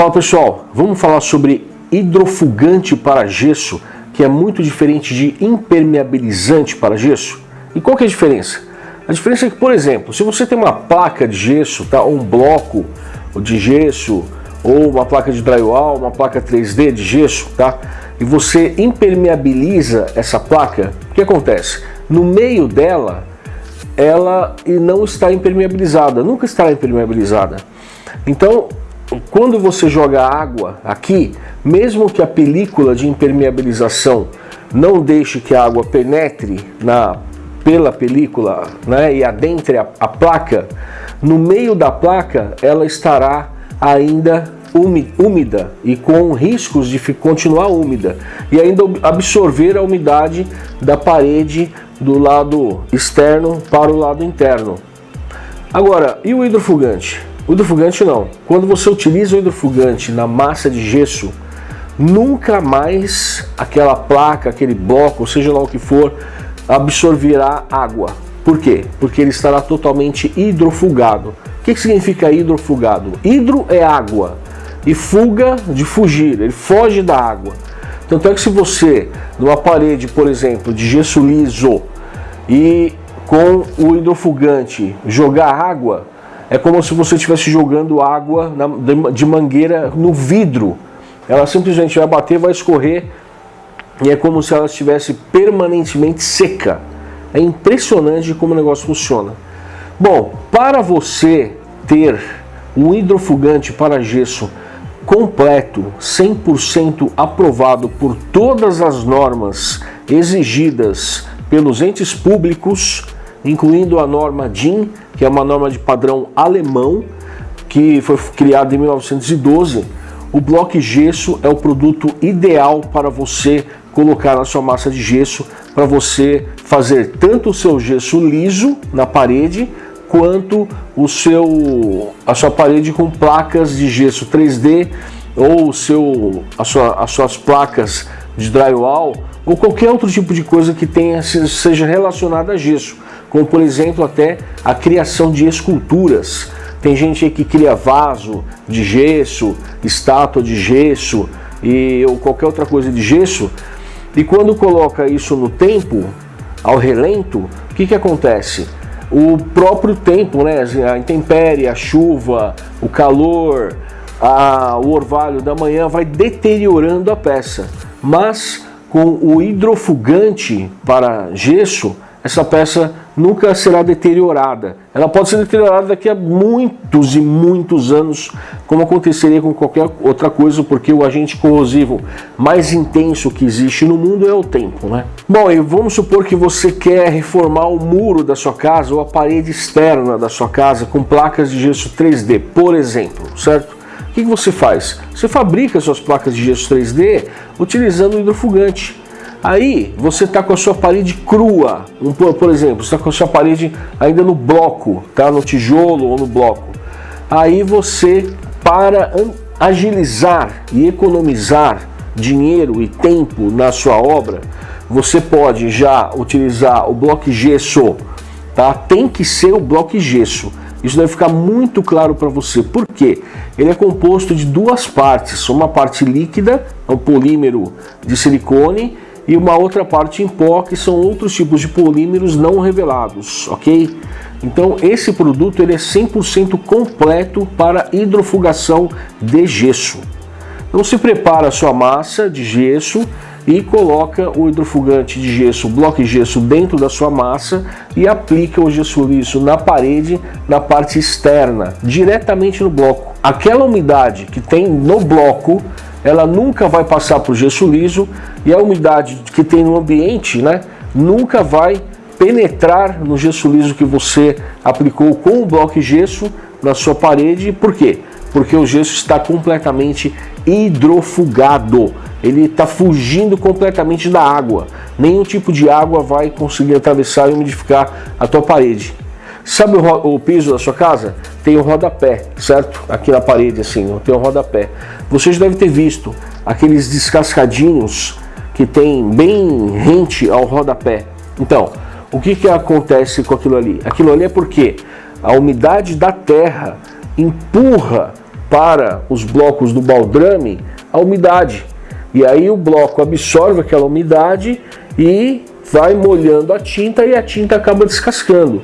Fala pessoal, vamos falar sobre hidrofugante para gesso, que é muito diferente de impermeabilizante para gesso. E qual que é a diferença? A diferença é que, por exemplo, se você tem uma placa de gesso, tá, ou um bloco de gesso, ou uma placa de drywall, uma placa 3D de gesso, tá? E você impermeabiliza essa placa, o que acontece? No meio dela, ela não está impermeabilizada, nunca estará impermeabilizada. Então, quando você joga água aqui, mesmo que a película de impermeabilização não deixe que a água penetre na, pela película né, e adentre a, a placa, no meio da placa ela estará ainda úmida e com riscos de continuar úmida e ainda absorver a umidade da parede do lado externo para o lado interno. Agora, e o hidrofugante? O hidrofugante não. Quando você utiliza o hidrofugante na massa de gesso, nunca mais aquela placa, aquele bloco, seja lá o que for, absorverá água. Por quê? Porque ele estará totalmente hidrofugado. O que, que significa hidrofugado? Hidro é água e fuga de fugir, ele foge da água. Tanto é que se você, numa parede, por exemplo, de gesso liso e com o hidrofugante jogar água, é como se você estivesse jogando água de mangueira no vidro. Ela simplesmente vai bater, vai escorrer e é como se ela estivesse permanentemente seca. É impressionante como o negócio funciona. Bom, para você ter um hidrofugante para gesso completo, 100% aprovado por todas as normas exigidas pelos entes públicos, incluindo a norma DIN, que é uma norma de padrão alemão, que foi criada em 1912, o bloco gesso é o produto ideal para você colocar na sua massa de gesso, para você fazer tanto o seu gesso liso na parede, quanto o seu, a sua parede com placas de gesso 3D ou o seu, a sua, as suas placas de drywall ou qualquer outro tipo de coisa que tenha, seja relacionada a gesso, como por exemplo até a criação de esculturas. Tem gente que cria vaso de gesso, estátua de gesso e ou qualquer outra coisa de gesso e quando coloca isso no tempo, ao relento, o que, que acontece? o próprio tempo, né? a intempérie, a chuva, o calor, a, o orvalho da manhã vai deteriorando a peça. Mas com o hidrofugante para gesso, essa peça nunca será deteriorada. Ela pode ser deteriorada daqui a muitos e muitos anos, como aconteceria com qualquer outra coisa, porque o agente corrosivo mais intenso que existe no mundo é o tempo. Né? Bom, e vamos supor que você quer reformar o muro da sua casa ou a parede externa da sua casa com placas de gesso 3D, por exemplo, certo? O que você faz? Você fabrica suas placas de gesso 3D utilizando hidrofugante. Aí você está com a sua parede crua, por exemplo, está com a sua parede ainda no bloco, tá? no tijolo ou no bloco. Aí você, para agilizar e economizar dinheiro e tempo na sua obra, você pode já utilizar o bloco gesso, tá? Tem que ser o bloco gesso. Isso deve ficar muito claro para você. Por quê? Ele é composto de duas partes. Uma parte líquida, é um polímero de silicone, e uma outra parte em pó, que são outros tipos de polímeros não revelados, ok? Então esse produto ele é 100% completo para hidrofugação de gesso. Então se prepara a sua massa de gesso e coloca o hidrofugante de gesso, bloco de gesso dentro da sua massa e aplica o gesso liso na parede, na parte externa, diretamente no bloco. Aquela umidade que tem no bloco ela nunca vai passar para o gesso liso e a umidade que tem no ambiente né, nunca vai penetrar no gesso liso que você aplicou com o bloco de gesso na sua parede. Por quê? Porque o gesso está completamente hidrofugado. Ele está fugindo completamente da água. Nenhum tipo de água vai conseguir atravessar e umidificar a tua parede. Sabe o, o piso da sua casa? Tem o rodapé, certo? Aqui na parede assim, tem o rodapé. Você já deve ter visto aqueles descascadinhos que tem bem rente ao rodapé. Então, o que, que acontece com aquilo ali? Aquilo ali é porque a umidade da terra empurra para os blocos do baldrame a umidade. E aí o bloco absorve aquela umidade e vai molhando a tinta e a tinta acaba descascando.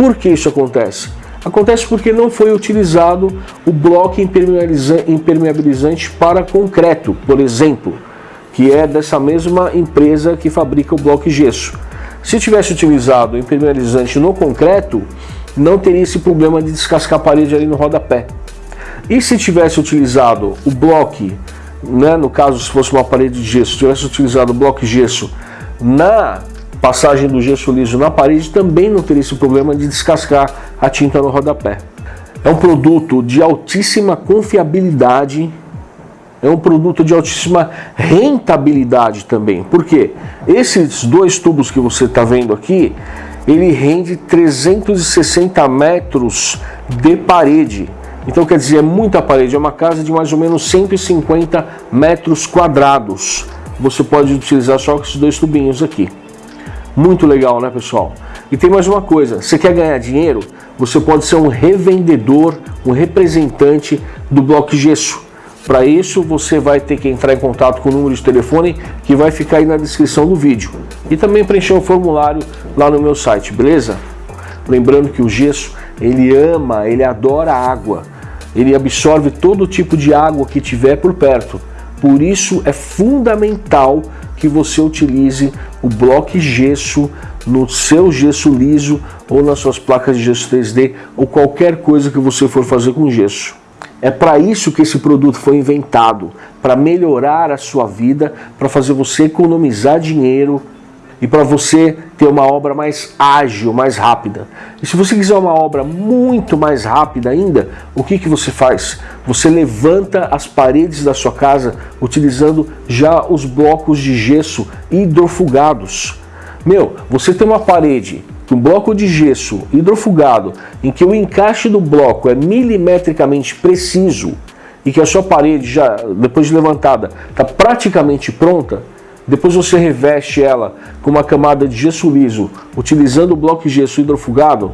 Por que isso acontece? Acontece porque não foi utilizado o bloco impermeabilizante para concreto, por exemplo, que é dessa mesma empresa que fabrica o bloco gesso. Se tivesse utilizado o impermeabilizante no concreto, não teria esse problema de descascar a parede ali no rodapé. E se tivesse utilizado o bloco, né, no caso se fosse uma parede de gesso, tivesse utilizado o bloco gesso na passagem do gesso liso na parede, também não teria esse problema de descascar a tinta no rodapé. É um produto de altíssima confiabilidade, é um produto de altíssima rentabilidade também. Por quê? Esses dois tubos que você está vendo aqui, ele rende 360 metros de parede. Então quer dizer, é muita parede, é uma casa de mais ou menos 150 metros quadrados. Você pode utilizar só esses dois tubinhos aqui. Muito legal, né, pessoal? E tem mais uma coisa, você quer ganhar dinheiro? Você pode ser um revendedor, um representante do Bloco Gesso. Para isso, você vai ter que entrar em contato com o número de telefone que vai ficar aí na descrição do vídeo. E também preencher um formulário lá no meu site, beleza? Lembrando que o gesso, ele ama, ele adora água. Ele absorve todo tipo de água que tiver por perto. Por isso é fundamental que você utilize o bloco gesso no seu gesso liso ou nas suas placas de gesso 3D ou qualquer coisa que você for fazer com gesso. É para isso que esse produto foi inventado, para melhorar a sua vida, para fazer você economizar dinheiro e para você ter uma obra mais ágil, mais rápida. E se você quiser uma obra muito mais rápida ainda, o que, que você faz? Você levanta as paredes da sua casa utilizando já os blocos de gesso hidrofugados. Meu, você tem uma parede, um bloco de gesso hidrofugado, em que o encaixe do bloco é milimetricamente preciso e que a sua parede já, depois de levantada, está praticamente pronta, depois você reveste ela com uma camada de gesso liso, utilizando o bloco de gesso hidrofugado,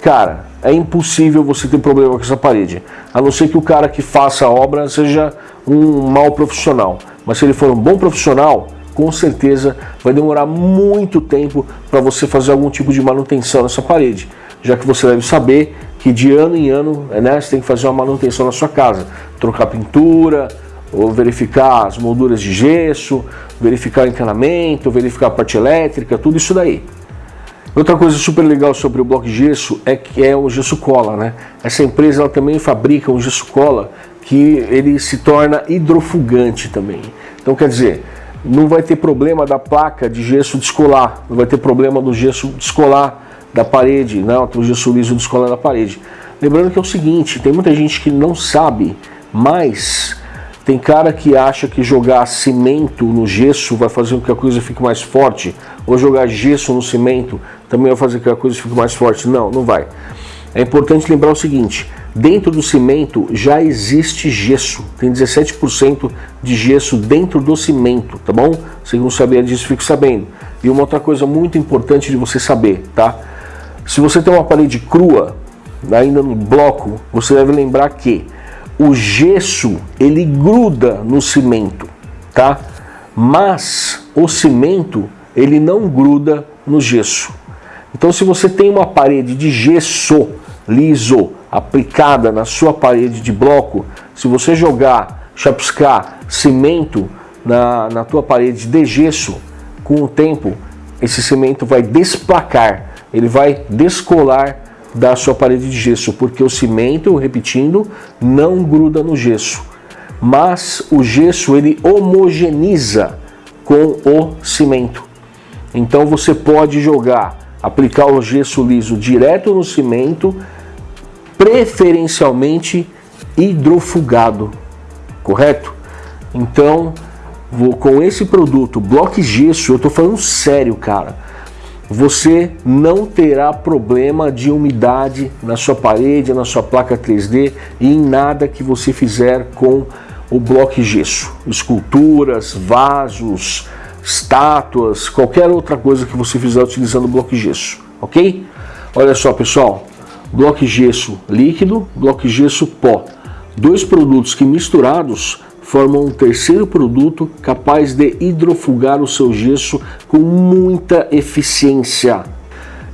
cara, é impossível você ter problema com essa parede. A não ser que o cara que faça a obra seja um mau profissional. Mas se ele for um bom profissional, com certeza vai demorar muito tempo para você fazer algum tipo de manutenção nessa parede. Já que você deve saber que de ano em ano né, você tem que fazer uma manutenção na sua casa. Trocar pintura, ou verificar as molduras de gesso, verificar encanamento, verificar a parte elétrica, tudo isso daí. Outra coisa super legal sobre o bloco de gesso é que é o gesso cola, né? Essa empresa ela também fabrica um gesso cola que ele se torna hidrofugante também. Então quer dizer, não vai ter problema da placa de gesso descolar, não vai ter problema do gesso descolar da parede, não, o gesso liso descolar da parede. Lembrando que é o seguinte, tem muita gente que não sabe, mas tem cara que acha que jogar cimento no gesso vai fazer com que a coisa fique mais forte, ou jogar gesso no cimento também vai fazer com que a coisa fique mais forte. Não, não vai. É importante lembrar o seguinte, dentro do cimento já existe gesso, tem 17% de gesso dentro do cimento, tá bom? Se não sabia disso, fique sabendo. E uma outra coisa muito importante de você saber, tá? Se você tem uma parede crua, ainda no bloco, você deve lembrar que o gesso ele gruda no cimento, tá? Mas o cimento ele não gruda no gesso. Então se você tem uma parede de gesso liso aplicada na sua parede de bloco, se você jogar, chapiscar cimento na, na tua parede de gesso, com o tempo esse cimento vai desplacar, ele vai descolar da sua parede de gesso, porque o cimento, repetindo, não gruda no gesso. Mas o gesso ele homogeneiza com o cimento. Então você pode jogar, aplicar o gesso liso direto no cimento, preferencialmente hidrofugado, correto? Então, vou, com esse produto, Block Gesso, eu estou falando sério, cara você não terá problema de umidade na sua parede, na sua placa 3D e em nada que você fizer com o bloco gesso. Esculturas, vasos, estátuas, qualquer outra coisa que você fizer utilizando o bloco gesso, ok? Olha só pessoal, bloco gesso líquido, bloco gesso pó. Dois produtos que misturados formam um terceiro produto capaz de hidrofugar o seu gesso com muita eficiência.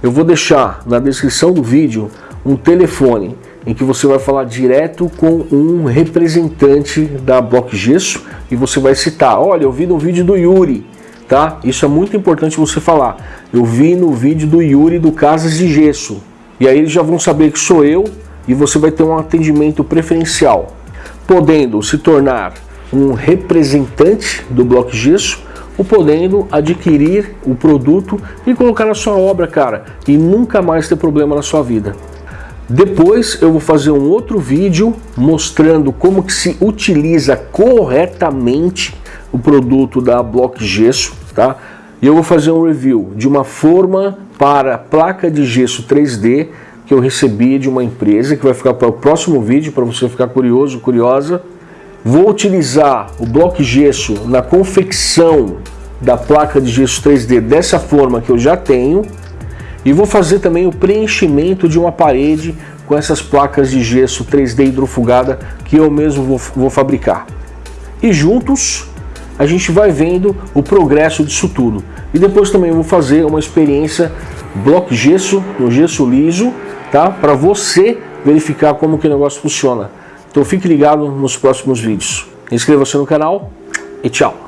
Eu vou deixar na descrição do vídeo um telefone em que você vai falar direto com um representante da Block Gesso e você vai citar, olha, eu vi no vídeo do Yuri, tá? Isso é muito importante você falar. Eu vi no vídeo do Yuri do Casas de Gesso. E aí eles já vão saber que sou eu e você vai ter um atendimento preferencial, podendo se tornar um representante do Block Gesso ou podendo adquirir o produto e colocar na sua obra, cara, e nunca mais ter problema na sua vida. Depois eu vou fazer um outro vídeo mostrando como que se utiliza corretamente o produto da Block Gesso, tá? E eu vou fazer um review de uma forma para placa de gesso 3D que eu recebi de uma empresa, que vai ficar para o próximo vídeo, para você ficar curioso, curiosa. Vou utilizar o bloco gesso na confecção da placa de gesso 3D dessa forma que eu já tenho, e vou fazer também o preenchimento de uma parede com essas placas de gesso 3D hidrofugada que eu mesmo vou, vou fabricar. E juntos a gente vai vendo o progresso disso tudo. E depois também vou fazer uma experiência bloco gesso, no gesso liso, tá? Para você verificar como que o negócio funciona. Então fique ligado nos próximos vídeos. Inscreva-se no canal e tchau!